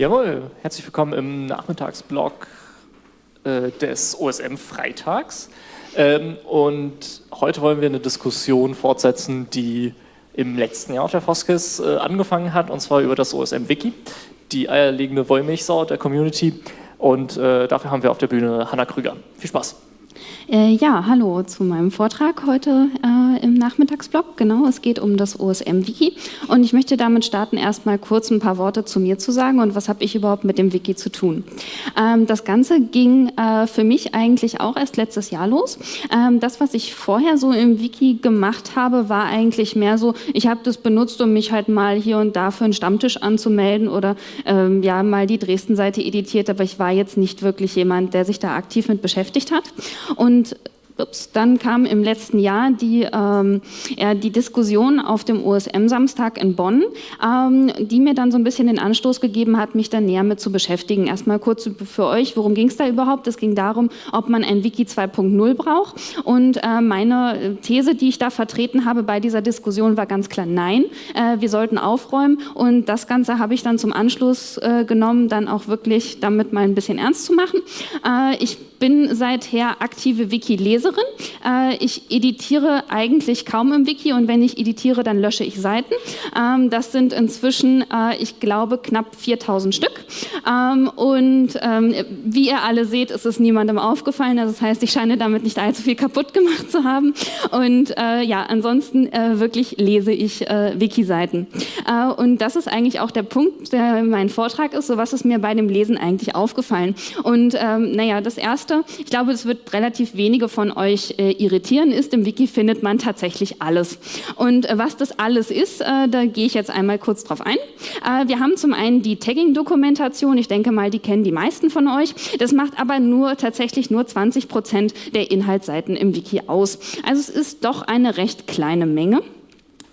Jawohl, herzlich willkommen im Nachmittagsblog äh, des OSM Freitags. Ähm, und heute wollen wir eine Diskussion fortsetzen, die im letzten Jahr auf der Foskis äh, angefangen hat, und zwar über das OSM-Wiki, die eierlegende Wollmilchsau der Community. Und äh, dafür haben wir auf der Bühne Hanna Krüger. Viel Spaß! Äh, ja, hallo zu meinem Vortrag heute äh, im Nachmittagsblog. Genau, es geht um das OSM-Wiki und ich möchte damit starten, erstmal kurz ein paar Worte zu mir zu sagen und was habe ich überhaupt mit dem Wiki zu tun. Ähm, das Ganze ging äh, für mich eigentlich auch erst letztes Jahr los. Ähm, das, was ich vorher so im Wiki gemacht habe, war eigentlich mehr so, ich habe das benutzt, um mich halt mal hier und da für einen Stammtisch anzumelden oder ähm, ja mal die Dresden-Seite editiert, aber ich war jetzt nicht wirklich jemand, der sich da aktiv mit beschäftigt hat. Und Und Ups, dann kam im letzten Jahr die, ähm, ja, die Diskussion auf dem OSM-Samstag in Bonn, ähm, die mir dann so ein bisschen den Anstoß gegeben hat, mich da näher mit zu beschäftigen. Erstmal kurz für euch, worum ging es da überhaupt? Es ging darum, ob man ein Wiki 2.0 braucht. Und äh, meine These, die ich da vertreten habe bei dieser Diskussion, war ganz klar nein. Äh, wir sollten aufräumen. Und das Ganze habe ich dann zum Anschluss äh, genommen, dann auch wirklich damit mal ein bisschen ernst zu machen. Äh, ich bin seither aktive Wiki-Leserin. Äh, ich editiere eigentlich kaum im Wiki und wenn ich editiere, dann lösche ich Seiten. Ähm, das sind inzwischen, äh, ich glaube, knapp 4000 Stück. Ähm, und ähm, wie ihr alle seht, ist es niemandem aufgefallen. Also das heißt, ich scheine damit nicht allzu viel kaputt gemacht zu haben. Und äh, ja, ansonsten wirklich lese ich Wiki-Seiten. Und das ist eigentlich auch der Punkt, der mein Vortrag ist. So was ist mir bei dem Lesen eigentlich aufgefallen? Und naja, das Erste, ich glaube, es wird relativ wenige von euch äh, irritieren, ist, im Wiki findet man tatsächlich alles. Und äh, was das alles ist, äh, da gehe ich jetzt einmal kurz drauf ein. Äh, wir haben zum einen die Tagging-Dokumentation, ich denke mal, die kennen die meisten von euch. Das macht aber nur tatsächlich nur 20 Prozent der Inhaltsseiten im Wiki aus. Also es ist doch eine recht kleine Menge.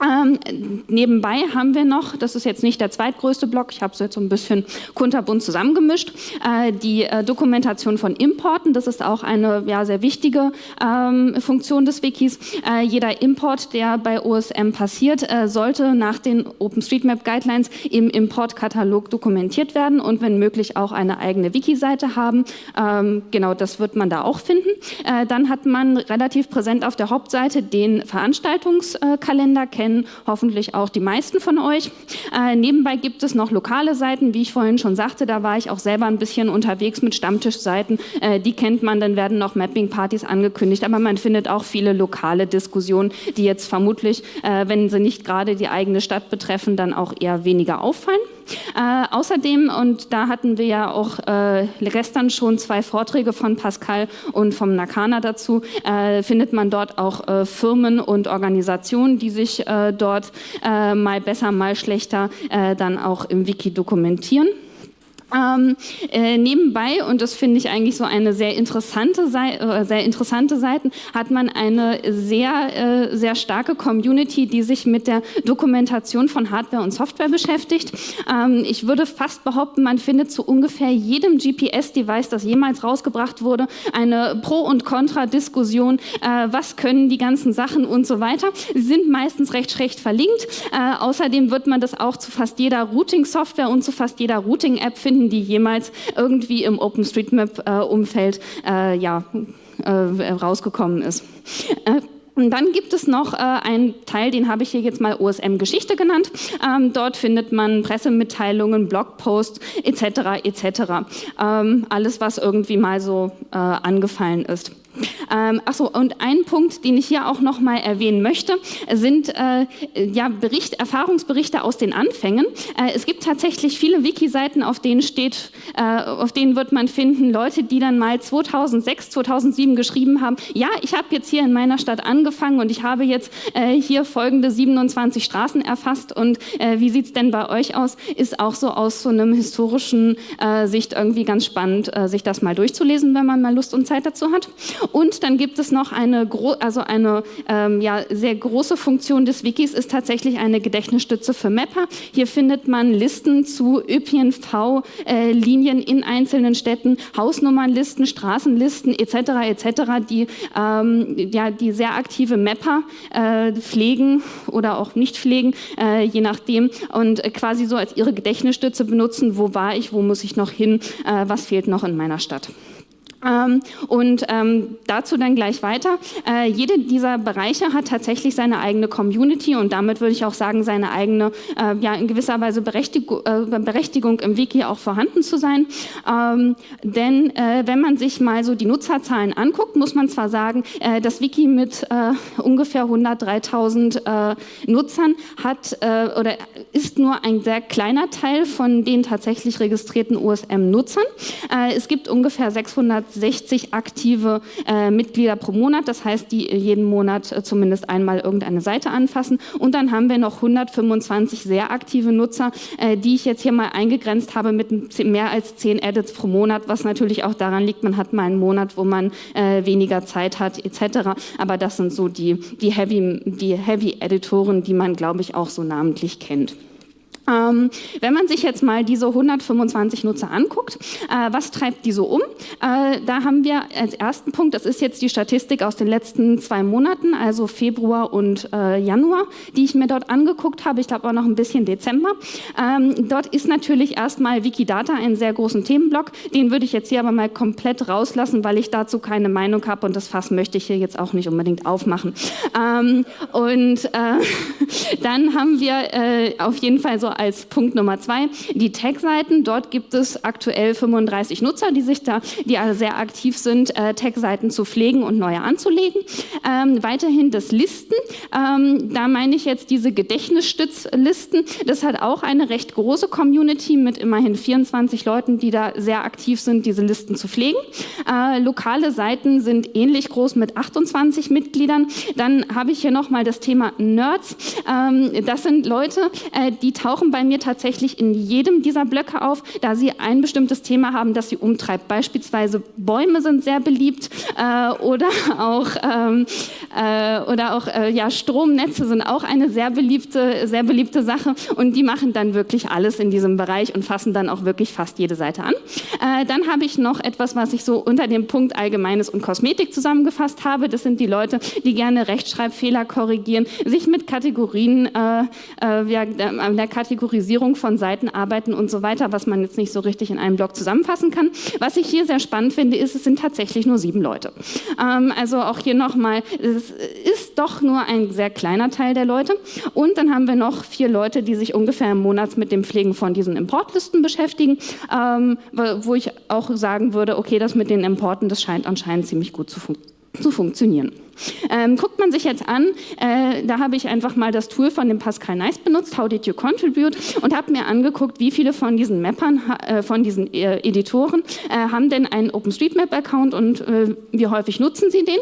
Ähm, nebenbei haben wir noch, das ist jetzt nicht der zweitgrößte Block, ich habe es jetzt so ein bisschen kunterbunt zusammengemischt, äh, die äh, Dokumentation von Importen. Das ist auch eine ja, sehr wichtige ähm, Funktion des Wikis. Äh, jeder Import, der bei OSM passiert, äh, sollte nach den OpenStreetMap Guidelines im Importkatalog dokumentiert werden und wenn möglich auch eine eigene Wiki-Seite haben. Ähm, genau, das wird man da auch finden. Äh, dann hat man relativ präsent auf der Hauptseite den Veranstaltungskalender kennen kennen hoffentlich auch die meisten von euch. Äh, nebenbei gibt es noch lokale Seiten, wie ich vorhin schon sagte, da war ich auch selber ein bisschen unterwegs mit Stammtischseiten. Äh, die kennt man, dann werden noch Mapping-Partys angekündigt, aber man findet auch viele lokale Diskussionen, die jetzt vermutlich, äh, wenn sie nicht gerade die eigene Stadt betreffen, dann auch eher weniger auffallen. Äh, außerdem, und da hatten wir ja auch äh, gestern schon zwei Vorträge von Pascal und vom Nakana dazu, äh, findet man dort auch äh, Firmen und Organisationen, die sich äh, dort äh, mal besser, mal schlechter dann auch im Wiki dokumentieren. Ähm, äh, nebenbei, und das finde ich eigentlich so eine sehr interessante, Seite, äh, sehr interessante Seiten, hat man eine sehr, äh, sehr starke Community, die sich mit der Dokumentation von Hardware und Software beschäftigt. Ähm, ich würde fast behaupten, man findet zu ungefähr jedem GPS-Device, das jemals rausgebracht wurde, eine Pro- und Contra-Diskussion, äh, was können die ganzen Sachen und so weiter. Sie sind meistens recht schlecht verlinkt. Äh, außerdem wird man das auch zu fast jeder Routing-Software und zu fast jeder Routing-App finden, finden, die jemals irgendwie im OpenStreetMap-Umfeld äh, ja, äh, rausgekommen ist. Äh, und dann gibt es noch äh, einen Teil, den habe ich hier jetzt mal OSM Geschichte genannt. Ähm, dort findet man Pressemitteilungen, Blogposts etc. etc. Ähm, alles, was irgendwie mal so äh, angefallen ist. Ähm, achso, und ein Punkt, den ich hier auch noch mal erwähnen möchte, sind äh, ja, Bericht, Erfahrungsberichte aus den Anfängen. Äh, es gibt tatsächlich viele Wiki-Seiten, auf denen steht, äh, auf denen wird man finden, Leute, die dann mal 2006, 2007 geschrieben haben, ja, ich habe jetzt hier in meiner Stadt angefangen und ich habe jetzt äh, hier folgende 27 Straßen erfasst und äh, wie sieht es denn bei euch aus? Ist auch so aus so einem historischen äh, Sicht irgendwie ganz spannend, sich das mal durchzulesen, wenn man mal Lust und Zeit dazu hat. Und dann gibt es noch eine, also eine ähm, ja, sehr große Funktion des Wikis, ist tatsächlich eine Gedächtnisstütze für Mapper. Hier findet man Listen zu ÖPNV-Linien äh, in einzelnen Städten, Hausnummernlisten, Straßenlisten etc. etc., die, ähm, ja, die sehr aktive Mapper äh, pflegen oder auch nicht pflegen, äh, je nachdem, und quasi so als ihre Gedächtnisstütze benutzen, wo war ich, wo muss ich noch hin, äh, was fehlt noch in meiner Stadt. Ähm, und ähm, dazu dann gleich weiter. Äh, jede dieser Bereiche hat tatsächlich seine eigene Community und damit würde ich auch sagen, seine eigene, äh, ja in gewisser Weise Berechtigung, äh, Berechtigung im Wiki auch vorhanden zu sein. Ähm, denn äh, wenn man sich mal so die Nutzerzahlen anguckt, muss man zwar sagen, äh, das Wiki mit äh, ungefähr 103.000 Nutzern hat oder ist nur ein sehr kleiner Teil von den tatsächlich registrierten USM-Nutzern. es gibt ungefähr 600 60 aktive äh, Mitglieder pro Monat, das heißt, die jeden Monat äh, zumindest einmal irgendeine Seite anfassen. Und dann haben wir noch 125 sehr aktive Nutzer, äh, die ich jetzt hier mal eingegrenzt habe mit mehr als 10 Edits pro Monat, was natürlich auch daran liegt, man hat mal einen Monat, wo man äh, weniger Zeit hat etc. Aber das sind so die, die Heavy-Editoren, Heavy die man, glaube ich, auch so namentlich kennt. Ähm, wenn man sich jetzt mal diese 125 Nutzer anguckt, äh, was treibt die so um? Äh, da haben wir als ersten Punkt, das ist jetzt die Statistik aus den letzten zwei Monaten, also Februar und äh, Januar, die ich mir dort angeguckt habe. Ich glaube auch noch ein bisschen Dezember. Ähm, dort ist natürlich erstmal Wikidata ein sehr großen Themenblock. Den würde ich jetzt hier aber mal komplett rauslassen, weil ich dazu keine Meinung habe und das Fass möchte ich hier jetzt auch nicht unbedingt aufmachen. Ähm, und äh, dann haben wir äh, auf jeden Fall so als Punkt Nummer zwei die Tag-Seiten. Dort gibt es aktuell 35 Nutzer, die sich da, die also sehr aktiv sind, äh, Tag-Seiten zu pflegen und neue anzulegen. Ähm, weiterhin das Listen. Ähm, da meine ich jetzt diese Gedächtnisstützlisten. Das hat auch eine recht große Community mit immerhin 24 Leuten, die da sehr aktiv sind, diese Listen zu pflegen. Äh, lokale Seiten sind ähnlich groß mit 28 Mitgliedern. Dann habe ich hier nochmal das Thema Nerds. Ähm, das sind Leute, äh, die tauchen tauchen bei mir tatsächlich in jedem dieser Blöcke auf, da sie ein bestimmtes Thema haben, das sie umtreibt. Beispielsweise Bäume sind sehr beliebt äh, oder auch, ähm, äh, oder auch äh, ja, Stromnetze sind auch eine sehr beliebte, sehr beliebte Sache und die machen dann wirklich alles in diesem Bereich und fassen dann auch wirklich fast jede Seite an. Äh, dann habe ich noch etwas, was ich so unter dem Punkt Allgemeines und Kosmetik zusammengefasst habe. Das sind die Leute, die gerne Rechtschreibfehler korrigieren, sich mit Kategorien, äh, äh, ja, der Kategorie Kategorisierung von Seiten arbeiten und so weiter, was man jetzt nicht so richtig in einem Blog zusammenfassen kann. Was ich hier sehr spannend finde, ist, es sind tatsächlich nur sieben Leute. Ähm, also auch hier nochmal, es ist doch nur ein sehr kleiner Teil der Leute. Und dann haben wir noch vier Leute, die sich ungefähr im Monat mit dem Pflegen von diesen Importlisten beschäftigen, ähm, wo ich auch sagen würde, okay, das mit den Importen, das scheint anscheinend ziemlich gut zu, fun zu funktionieren. Ähm, guckt man sich jetzt an, äh, da habe ich einfach mal das Tool von dem Pascal Nice benutzt, How did you contribute, und habe mir angeguckt, wie viele von diesen Mappern, äh, von diesen äh, Editoren äh, haben denn einen OpenStreetMap-Account und äh, wie häufig nutzen sie den.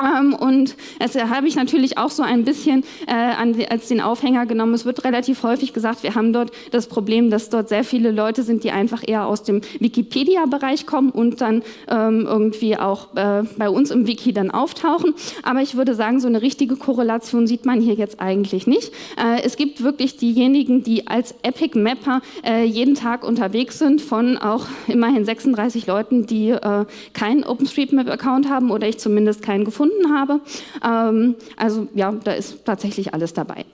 Ähm, und das habe ich natürlich auch so ein bisschen äh, an, als den Aufhänger genommen. Es wird relativ häufig gesagt, wir haben dort das Problem, dass dort sehr viele Leute sind, die einfach eher aus dem Wikipedia-Bereich kommen und dann ähm, irgendwie auch äh, bei uns im Wiki dann auftauchen. Aber ich würde sagen, so eine richtige Korrelation sieht man hier jetzt eigentlich nicht. Äh, es gibt wirklich diejenigen, die als Epic Mapper äh, jeden Tag unterwegs sind, von auch immerhin 36 Leuten, die äh, keinen OpenStreetMap-Account haben oder ich zumindest keinen gefunden gefunden habe. Ähm, also ja, da ist tatsächlich alles dabei.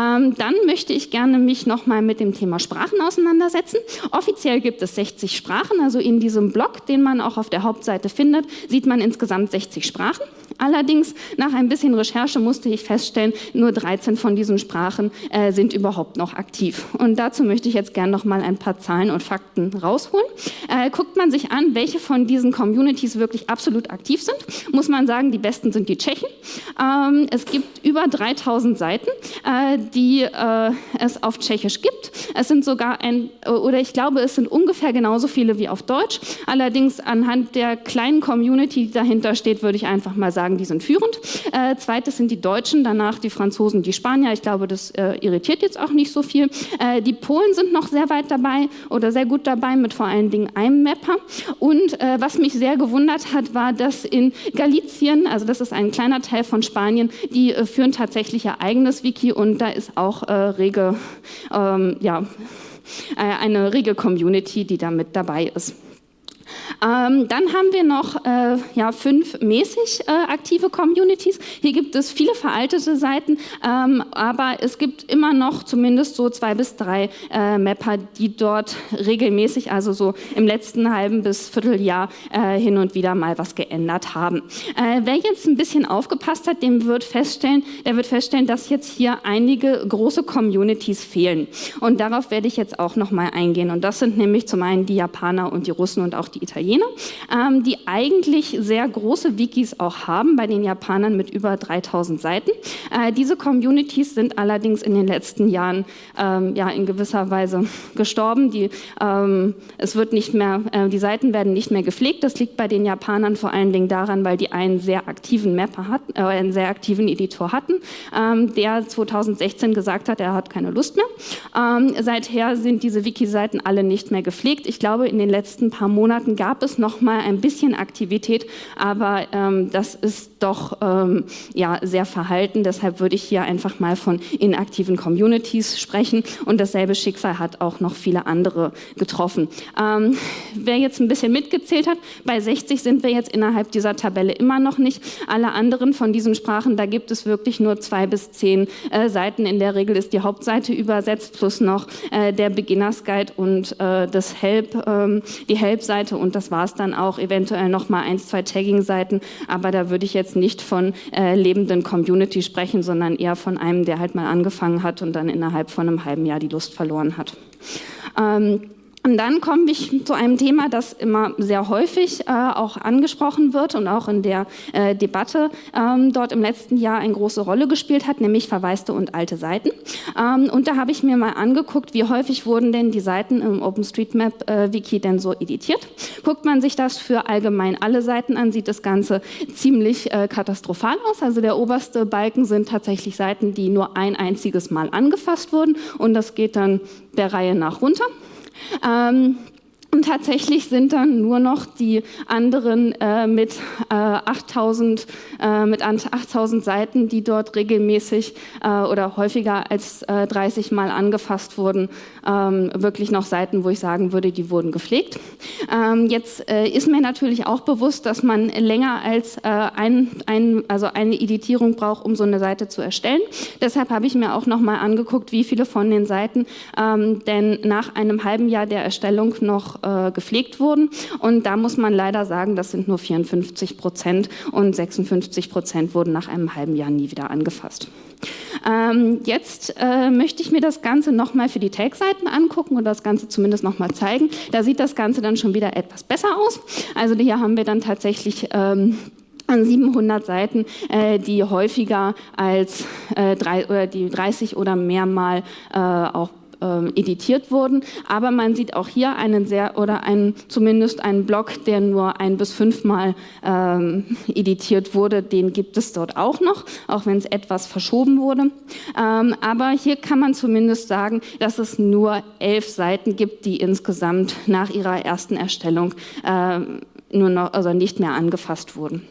Ähm, dann möchte ich gerne mich nochmal mit dem Thema Sprachen auseinandersetzen. Offiziell gibt es 60 Sprachen, also in diesem Blog, den man auch auf der Hauptseite findet, sieht man insgesamt 60 Sprachen. Allerdings, nach ein bisschen Recherche musste ich feststellen, nur 13 von diesen Sprachen äh, sind überhaupt noch aktiv. Und dazu möchte ich jetzt gerne noch mal ein paar Zahlen und Fakten rausholen. Äh, guckt man sich an, welche von diesen Communities wirklich absolut aktiv sind, muss man sagen, die besten sind die Tschechen. Ähm, es gibt über 3000 Seiten, äh, die äh, es auf Tschechisch gibt. Es sind sogar ein, oder ich glaube, es sind ungefähr genauso viele wie auf Deutsch. Allerdings anhand der kleinen Community, die dahinter steht, würde ich einfach mal sagen, sagen, die sind führend. Äh, zweites sind die Deutschen, danach die Franzosen, die Spanier. Ich glaube, das äh, irritiert jetzt auch nicht so viel. Äh, die Polen sind noch sehr weit dabei oder sehr gut dabei mit vor allen Dingen einem Mapper. Und äh, was mich sehr gewundert hat, war, dass in Galicien, also das ist ein kleiner Teil von Spanien, die äh, führen tatsächlich ihr eigenes Wiki und da ist auch äh, rege, ähm, ja, eine rege Community, die da mit dabei ist. Ähm, dann haben wir noch äh, ja, fünf mäßig äh, aktive Communities. Hier gibt es viele veraltete Seiten, ähm, aber es gibt immer noch zumindest so zwei bis drei äh, Mapper, die dort regelmäßig, also so im letzten halben bis Vierteljahr äh, hin und wieder mal was geändert haben. Äh, wer jetzt ein bisschen aufgepasst hat, dem wird feststellen, der wird feststellen, dass jetzt hier einige große Communities fehlen. Und darauf werde ich jetzt auch noch mal eingehen. Und das sind nämlich zum einen die Japaner und die Russen und auch die Italiener. Italiener, ähm, die eigentlich sehr große Wikis auch haben, bei den Japanern mit über 3000 Seiten. Äh, diese Communities sind allerdings in den letzten Jahren ähm, ja, in gewisser Weise gestorben. Die, ähm, es wird nicht mehr, äh, die Seiten werden nicht mehr gepflegt. Das liegt bei den Japanern vor allen Dingen daran, weil die einen sehr aktiven Mapper hatten, äh, einen sehr aktiven Editor hatten, ähm, der 2016 gesagt hat, er hat keine Lust mehr. Ähm, seither sind diese Wiki-Seiten alle nicht mehr gepflegt. Ich glaube, in den letzten paar Monaten gab gab es noch mal ein bisschen Aktivität, aber ähm, das ist doch ähm, ja, sehr verhalten. Deshalb würde ich hier einfach mal von inaktiven Communities sprechen. Und dasselbe Schicksal hat auch noch viele andere getroffen. Ähm, wer jetzt ein bisschen mitgezählt hat, bei 60 sind wir jetzt innerhalb dieser Tabelle immer noch nicht. Alle anderen von diesen Sprachen, da gibt es wirklich nur zwei bis zehn äh, Seiten. In der Regel ist die Hauptseite übersetzt, plus noch äh, der Beginners Guide und äh, das Help, ähm, die Help-Seite und das war es dann auch, eventuell noch mal eins, zwei Tagging-Seiten, aber da würde ich jetzt nicht von äh, lebenden Community sprechen, sondern eher von einem, der halt mal angefangen hat und dann innerhalb von einem halben Jahr die Lust verloren hat. Ähm, und dann komme ich zu einem Thema, das immer sehr häufig äh, auch angesprochen wird und auch in der äh, Debatte ähm, dort im letzten Jahr eine große Rolle gespielt hat, nämlich verwaiste und alte Seiten. Ähm, und da habe ich mir mal angeguckt, wie häufig wurden denn die Seiten im OpenStreetMap-Wiki äh, denn so editiert. Guckt man sich das für allgemein alle Seiten an, sieht das Ganze ziemlich äh, katastrophal aus. Also der oberste Balken sind tatsächlich Seiten, die nur ein einziges Mal angefasst wurden und das geht dann der Reihe nach runter. Ähm, und tatsächlich sind dann nur noch die anderen äh, mit, äh, 8000, äh, mit 8000 Seiten, die dort regelmäßig äh, oder häufiger als 30 äh, Mal angefasst wurden, ähm, wirklich noch Seiten, wo ich sagen würde, die wurden gepflegt. Ähm, jetzt äh, ist mir natürlich auch bewusst, dass man länger als ein, ein, also eine Editierung braucht, um so eine Seite zu erstellen. Deshalb habe ich mir auch noch mal angeguckt, wie viele von den Seiten ähm, denn nach einem halben Jahr der Erstellung äh, gepflegt wurden. Und da muss man leider sagen, das sind nur 54 Prozent und 56 Prozent wurden nach einem halben Jahr nie wieder angefasst. Ähm, jetzt äh, möchte ich mir das Ganze nochmal für die Tag-Seiten angucken und das Ganze zumindest nochmal zeigen. Da sieht das Ganze dann schon wieder etwas besser aus. Also hier haben wir dann tatsächlich ähm, an 700 Seiten, äh, die häufiger als äh, drei, oder die 30 oder mehr Mal äh, auch ähm, editiert wurden. Aber man sieht auch hier einen sehr oder einen, zumindest einen Block, der nur ein bis fünfmal ähm, editiert wurde. Den gibt es dort auch noch, auch wenn es etwas verschoben wurde. Ähm, aber hier kann man zumindest sagen, dass es nur elf Seiten gibt, die insgesamt nach ihrer ersten Erstellung äh, nur noch, also nicht mehr angefasst wurden.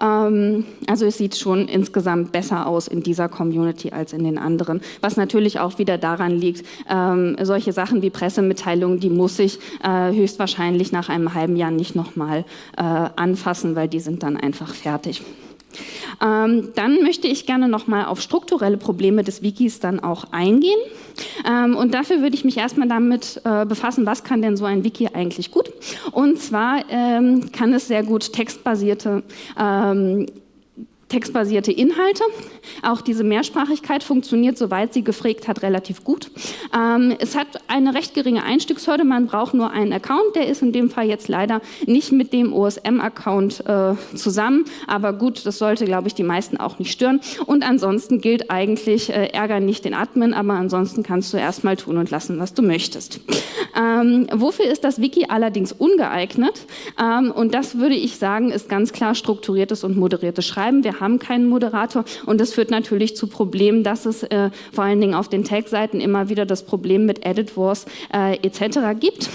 Ähm, also es sieht schon insgesamt besser aus in dieser Community als in den anderen. Was natürlich auch wieder daran liegt, ähm, solche Sachen wie Pressemitteilungen, die muss ich äh, höchstwahrscheinlich nach einem halben Jahr nicht nochmal äh, anfassen, weil die sind dann einfach fertig. Ähm, dann möchte ich gerne nochmal auf strukturelle Probleme des Wikis dann auch eingehen. Ähm, und dafür würde ich mich erstmal damit äh, befassen, was kann denn so ein Wiki eigentlich gut? Und zwar ähm, kann es sehr gut textbasierte ähm, textbasierte Inhalte. Auch diese Mehrsprachigkeit funktioniert, soweit sie gefragt hat, relativ gut. Ähm, es hat eine recht geringe Einstiegshürde. Man braucht nur einen Account. Der ist in dem Fall jetzt leider nicht mit dem OSM-Account äh, zusammen. Aber gut, das sollte, glaube ich, die meisten auch nicht stören. Und ansonsten gilt eigentlich, äh, ärger nicht den Admin, aber ansonsten kannst du erstmal tun und lassen, was du möchtest. Ähm, wofür ist das Wiki allerdings ungeeignet? Ähm, und das würde ich sagen, ist ganz klar strukturiertes und moderiertes Schreiben. Wir haben keinen Moderator und das führt natürlich zu Problemen, dass es äh, vor allen Dingen auf den Tag-Seiten immer wieder das Problem mit Edit Wars äh, etc. gibt.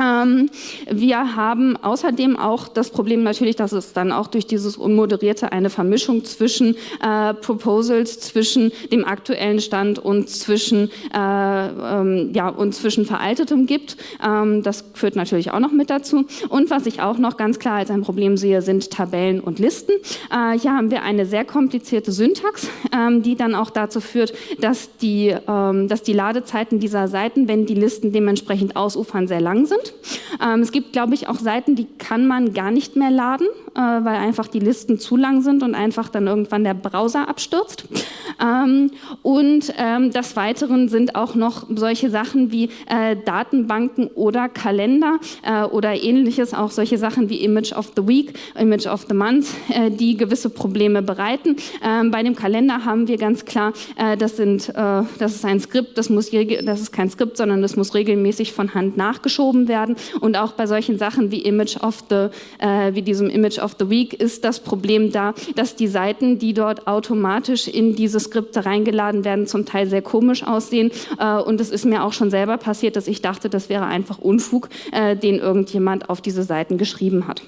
Ähm, wir haben außerdem auch das Problem natürlich, dass es dann auch durch dieses Unmoderierte eine Vermischung zwischen äh, Proposals, zwischen dem aktuellen Stand und zwischen, äh, ähm, ja, und zwischen Veraltetem gibt. Ähm, das führt natürlich auch noch mit dazu. Und was ich auch noch ganz klar als ein Problem sehe, sind Tabellen und Listen. Äh, hier haben wir eine sehr komplizierte Syntax, ähm, die dann auch dazu führt, dass die, ähm, dass die Ladezeiten dieser Seiten, wenn die Listen dementsprechend ausufern, sehr lang sind sind. Ähm, es gibt, glaube ich, auch Seiten, die kann man gar nicht mehr laden, äh, weil einfach die Listen zu lang sind und einfach dann irgendwann der Browser abstürzt. Ähm, und ähm, des Weiteren sind auch noch solche Sachen wie äh, Datenbanken oder Kalender äh, oder ähnliches, auch solche Sachen wie Image of the Week, Image of the Month, äh, die gewisse Probleme bereiten. Ähm, bei dem Kalender haben wir ganz klar, äh, das, sind, äh, das ist ein Skript, das, muss, das ist kein Skript, sondern das muss regelmäßig von Hand nachgeschoben werden. Und auch bei solchen Sachen wie Image of the, wie diesem Image of the Week ist das Problem da, dass die Seiten, die dort automatisch in dieses Skripte reingeladen werden, zum Teil sehr komisch aussehen. Äh, und es ist mir auch schon selber passiert, dass ich dachte, das wäre einfach Unfug, äh, den irgendjemand auf diese Seiten geschrieben hat.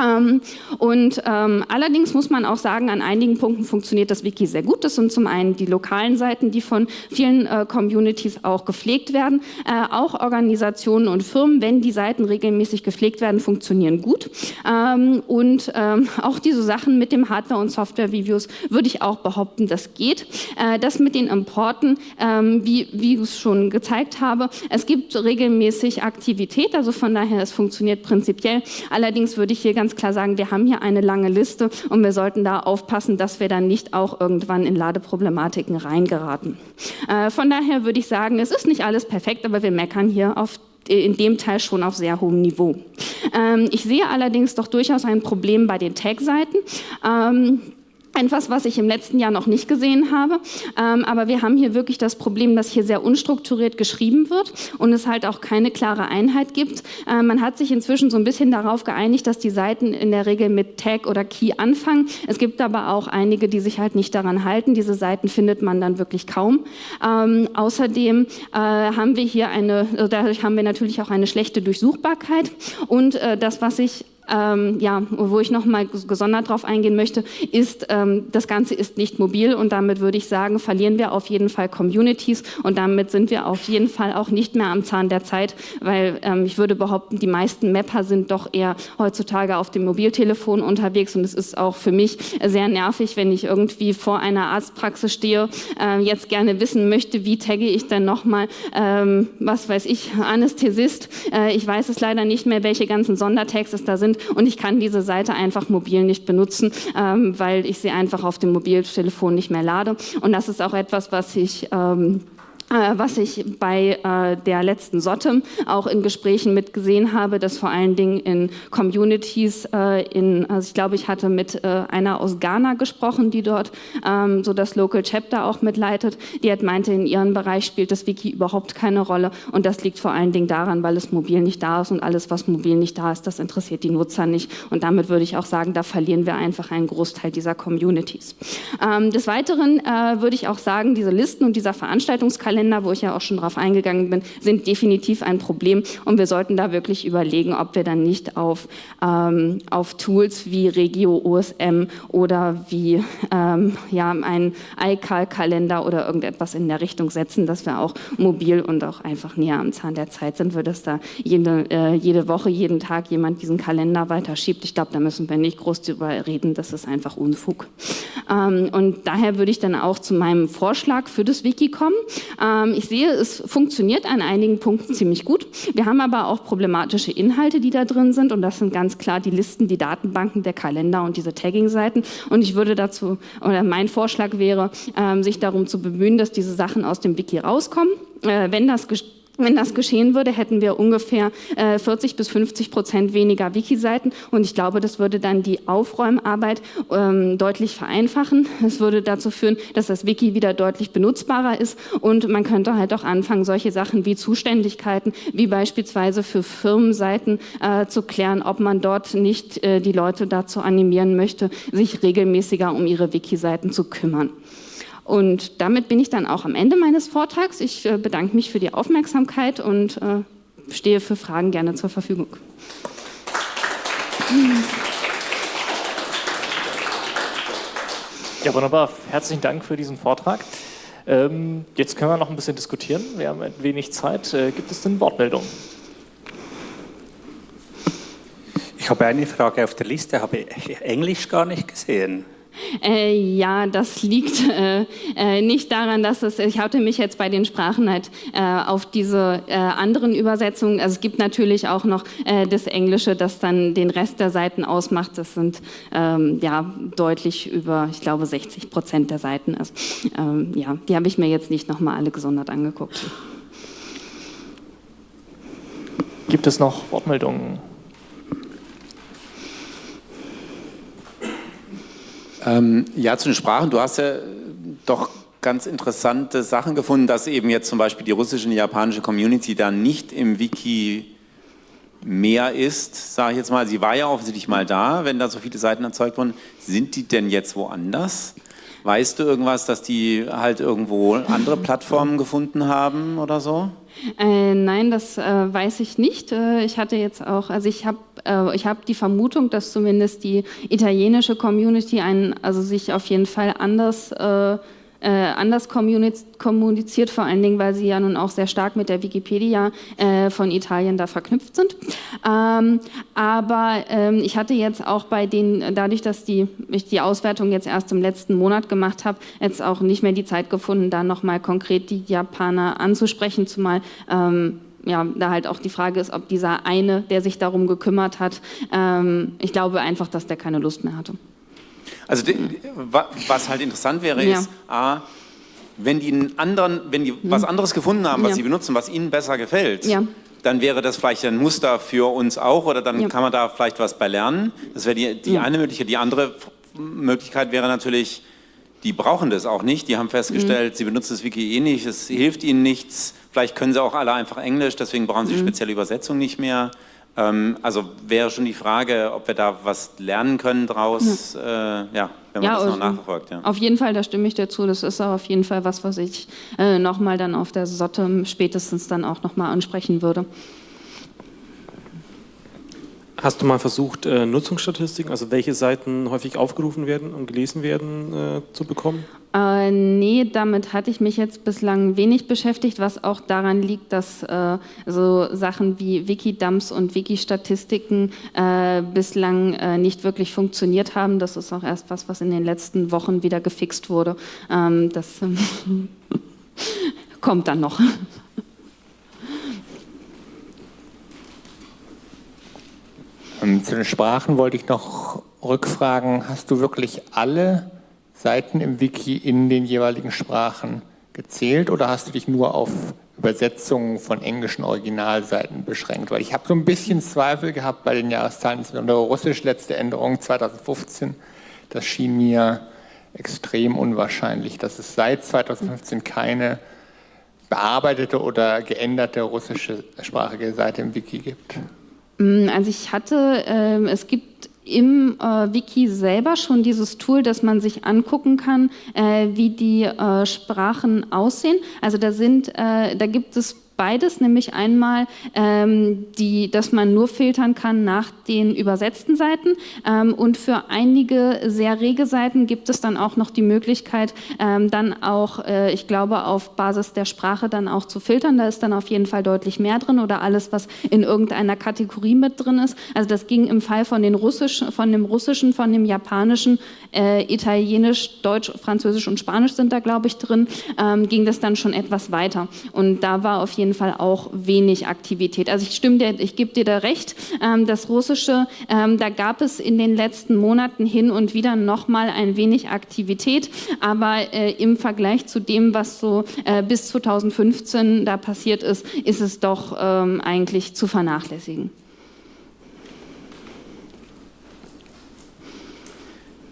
Ähm, und ähm, allerdings muss man auch sagen, an einigen Punkten funktioniert das Wiki sehr gut. Das sind zum einen die lokalen Seiten, die von vielen äh, Communities auch gepflegt werden. Äh, auch Organisationen und Firmen, wenn die Seiten regelmäßig gepflegt werden, funktionieren gut. Ähm, und ähm, auch diese Sachen mit dem Hardware- und Software-Reviews würde ich auch behaupten, das geht. Äh, das mit den Importen, ähm, wie, wie ich es schon gezeigt habe, es gibt regelmäßig Aktivität, also von daher, es funktioniert prinzipiell. Allerdings würde ich hier ganz ganz klar sagen, wir haben hier eine lange Liste und wir sollten da aufpassen, dass wir dann nicht auch irgendwann in Ladeproblematiken reingeraten. Äh, von daher würde ich sagen, es ist nicht alles perfekt, aber wir meckern hier auf in dem Teil schon auf sehr hohem Niveau. Ähm, ich sehe allerdings doch durchaus ein Problem bei den Tag-Seiten. Ähm, etwas, was ich im letzten Jahr noch nicht gesehen habe. Ähm, aber wir haben hier wirklich das Problem, dass hier sehr unstrukturiert geschrieben wird und es halt auch keine klare Einheit gibt. Äh, man hat sich inzwischen so ein bisschen darauf geeinigt, dass die Seiten in der Regel mit Tag oder Key anfangen. Es gibt aber auch einige, die sich halt nicht daran halten. Diese Seiten findet man dann wirklich kaum. Ähm, außerdem äh, haben wir hier eine, dadurch haben wir natürlich auch eine schlechte Durchsuchbarkeit und äh, das, was ich ähm, ja, wo ich noch mal gesondert darauf eingehen möchte, ist, ähm, das Ganze ist nicht mobil und damit würde ich sagen, verlieren wir auf jeden Fall Communities und damit sind wir auf jeden Fall auch nicht mehr am Zahn der Zeit, weil ähm, ich würde behaupten, die meisten Mapper sind doch eher heutzutage auf dem Mobiltelefon unterwegs und es ist auch für mich sehr nervig, wenn ich irgendwie vor einer Arztpraxis stehe, äh, jetzt gerne wissen möchte, wie tagge ich denn nochmal, ähm, was weiß ich, Anästhesist. Äh, ich weiß es leider nicht mehr, welche ganzen Sondertags es da sind sind und ich kann diese Seite einfach mobil nicht benutzen, ähm, weil ich sie einfach auf dem Mobiltelefon nicht mehr lade. Und das ist auch etwas, was ich ähm, äh, was ich bei äh, der letzten Sotte auch in Gesprächen mit gesehen habe, dass vor allen Dingen in Communities, äh, in, also ich glaube, ich hatte mit einer aus Ghana gesprochen, die dort ähm, so das Local Chapter auch mitleitet, die hat meinte, in ihrem Bereich spielt das Wiki überhaupt keine Rolle. Und das liegt vor allen Dingen daran, weil es mobil nicht da ist. Und alles, was mobil nicht da ist, das interessiert die Nutzer nicht. Und damit würde ich auch sagen, da verlieren wir einfach einen Großteil dieser Communities. Ähm, des Weiteren würde ich auch sagen, diese Listen und dieser Veranstaltungskalender Kalender, wo ich ja auch schon drauf eingegangen bin, sind definitiv ein Problem und wir sollten da wirklich überlegen, ob wir dann nicht auf, ähm, auf Tools wie Regio OSM oder wie ähm, ja, ein iCal-Kalender oder irgendetwas in der Richtung setzen, dass wir auch mobil und auch einfach näher am Zahn der Zeit sind, wird dass da jede, äh, jede Woche, jeden Tag jemand diesen Kalender weiterschiebt. Ich glaube, da müssen wir nicht groß drüber reden, das ist einfach Unfug. Ähm, und daher würde ich dann auch zu meinem Vorschlag für das Wiki kommen. Ähm, ich sehe, es funktioniert an einigen Punkten ziemlich gut. Wir haben aber auch problematische Inhalte, die da drin sind und das sind ganz klar die Listen, die Datenbanken, der Kalender und diese Tagging-Seiten und ich würde dazu, oder mein Vorschlag wäre, ähm, sich darum zu bemühen, dass diese Sachen aus dem Wiki rauskommen. Äh, wenn das wenn das geschehen würde, hätten wir ungefähr äh, 40 bis 50 Prozent weniger Wiki-Seiten und ich glaube, das würde dann die Aufräumarbeit ähm, deutlich vereinfachen. Es würde dazu führen, dass das Wiki wieder deutlich benutzbarer ist und man könnte halt auch anfangen, solche Sachen wie Zuständigkeiten, wie beispielsweise für Firmenseiten äh, zu klären, ob man dort nicht äh, die Leute dazu animieren möchte, sich regelmäßiger um ihre Wiki-Seiten zu kümmern. Und damit bin ich dann auch am Ende meines Vortrags. Ich äh, bedanke mich für die Aufmerksamkeit und äh, stehe für Fragen gerne zur Verfügung. Ja, wunderbar. Herzlichen Dank für diesen Vortrag. Ähm, jetzt können wir noch ein bisschen diskutieren. Wir haben ein wenig Zeit. Äh, gibt es denn Wortmeldungen? Ich habe eine Frage auf der Liste, habe Englisch gar nicht gesehen. Äh, ja, das liegt äh, äh, nicht daran, dass es, ich hatte mich jetzt bei den Sprachen halt äh, auf diese äh, anderen Übersetzungen, also es gibt natürlich auch noch das Englische, das dann den Rest der Seiten ausmacht. Das sind ähm, ja deutlich über, ich glaube, 60 Prozent der Seiten. Also, ähm, ja, die habe ich mir jetzt nicht nochmal alle gesondert angeguckt. Gibt es noch Wortmeldungen? Ähm, ja, zu den Sprachen. Du hast ja doch ganz interessante Sachen gefunden, dass eben jetzt zum Beispiel die russische und die japanische Community da nicht im Wiki mehr ist, sage ich jetzt mal. Sie war ja offensichtlich mal da, wenn da so viele Seiten erzeugt wurden. Sind die denn jetzt woanders? Weißt du irgendwas, dass die halt irgendwo andere Plattformen gefunden haben oder so? Äh, nein, das äh, weiß ich nicht. Äh, ich hatte jetzt auch, also ich habe äh, ich hab die Vermutung, dass zumindest die italienische Community einen, also sich auf jeden Fall anders äh, äh, anders kommuniziert, vor allen Dingen, weil sie ja nun auch sehr stark mit der Wikipedia äh, von Italien da verknüpft sind. Ähm, aber ähm, ich hatte jetzt auch bei den, dadurch, dass die, ich die Auswertung jetzt erst im letzten Monat gemacht habe, jetzt auch nicht mehr die Zeit gefunden, da nochmal konkret die Japaner anzusprechen, zumal ähm, ja, da halt auch die Frage ist, ob dieser eine, der sich darum gekümmert hat, ähm, ich glaube einfach, dass der keine Lust mehr hatte. Also was halt interessant wäre, ja. ist, A, wenn die, einen anderen, wenn die mhm. was anderes gefunden haben, was ja. sie benutzen, was ihnen besser gefällt, ja. dann wäre das vielleicht ein Muster für uns auch oder dann kann man da vielleicht was bei lernen. Das wäre die, die eine Möglichkeit. Die andere Möglichkeit wäre natürlich, die brauchen das auch nicht. Die haben festgestellt, mhm. sie benutzen das Wiki eh nicht, es hilft ihnen nichts. Vielleicht können sie auch alle einfach Englisch, deswegen brauchen sie mhm. spezielle Übersetzung nicht mehr. Ähm, also wäre schon die Frage, ob wir da was lernen können draus, ja, äh, ja wenn man ja, das noch nachverfolgt. Ja. Auf jeden Fall, da stimme ich dir zu. Das ist auch auf jeden Fall was, was ich äh, nochmal dann auf der Sotte spätestens dann auch nochmal ansprechen würde. Hast du mal versucht, äh, Nutzungsstatistiken, also welche Seiten häufig aufgerufen werden und gelesen werden, äh, zu bekommen? Äh, nee, damit hatte ich mich jetzt bislang wenig beschäftigt, was auch daran liegt, dass äh, so Sachen wie Wikidumps und Wikistatistiken äh, bislang äh, nicht wirklich funktioniert haben. Das ist auch erst was, was in den letzten Wochen wieder gefixt wurde. Ähm, das kommt dann noch. Zu den Sprachen wollte ich noch rückfragen, hast du wirklich alle Seiten im Wiki in den jeweiligen Sprachen gezählt oder hast du dich nur auf Übersetzungen von englischen Originalseiten beschränkt? Weil ich habe so ein bisschen Zweifel gehabt bei den Jahreszahlen, insbesondere Russisch letzte Änderung 2015. Das schien mir extrem unwahrscheinlich, dass es seit 2015 keine bearbeitete oder geänderte russische sprachige Seite im Wiki gibt. Mm, also ich hatte, äh, es gibt im äh, Wiki selber schon dieses Tool, dass man sich angucken kann, äh, wie die äh, Sprachen aussehen. Also da sind, äh, da gibt es beides, nämlich einmal, ähm, die, dass man nur filtern kann nach den übersetzten Seiten ähm, und für einige sehr rege Seiten gibt es dann auch noch die Möglichkeit, ähm, dann auch, äh, ich glaube, auf Basis der Sprache dann auch zu filtern. Da ist dann auf jeden Fall deutlich mehr drin oder alles, was in irgendeiner Kategorie mit drin ist. Also das ging im Fall von, den Russisch, von dem Russischen, von dem Japanischen, äh, Italienisch, Deutsch, Französisch und Spanisch sind da, glaube ich, drin, ähm, ging das dann schon etwas weiter. Und da war auf jeden Fall auch wenig Aktivität. Also ich stimme dir, ich gebe dir da recht. Ähm, das Russische, ähm, da gab es in den letzten Monaten hin und wieder noch mal ein wenig Aktivität, aber äh, im Vergleich zu dem, was so äh, bis 2015 da passiert ist, ist es doch ähm, eigentlich zu vernachlässigen.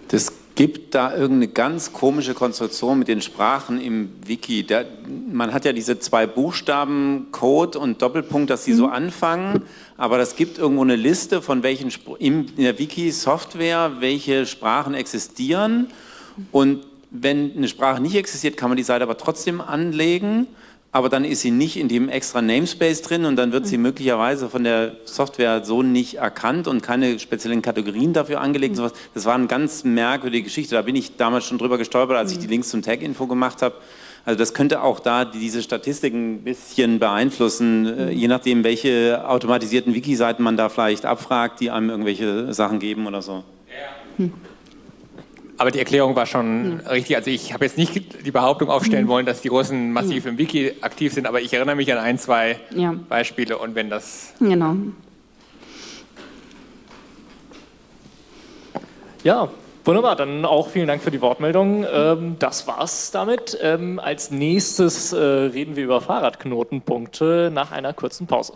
Das gibt da irgendeine ganz komische Konstruktion mit den Sprachen im Wiki. Da, man hat ja diese zwei Buchstaben, Code und Doppelpunkt, dass sie mhm. so anfangen, aber das gibt irgendwo eine Liste von welchen in der Wiki-Software, welche Sprachen existieren und wenn eine Sprache nicht existiert, kann man die Seite aber trotzdem anlegen aber dann ist sie nicht in dem extra Namespace drin und dann wird sie mhm. möglicherweise von der Software so nicht erkannt und keine speziellen Kategorien dafür angelegt. Mhm. Das war eine ganz merkwürdige Geschichte. Da bin ich damals schon drüber gestolpert, als ich die mhm. Links zum Tag-Info gemacht habe. Also das könnte auch da diese Statistiken ein bisschen beeinflussen, äh, je nachdem, welche automatisierten Wiki-Seiten man da vielleicht abfragt, die einem irgendwelche Sachen geben oder so. Ja. Hm. Aber die Erklärung war schon ja. richtig. Also ich habe jetzt nicht die Behauptung aufstellen mhm. wollen, dass die Russen massiv im Wiki aktiv sind, aber ich erinnere mich an ein, zwei ja. Beispiele und wenn das... Genau. Ja, Wunderbar, dann auch vielen Dank für die Wortmeldung. Ähm, das war's damit. Ähm, als nächstes äh, reden wir über Fahrradknotenpunkte nach einer kurzen Pause.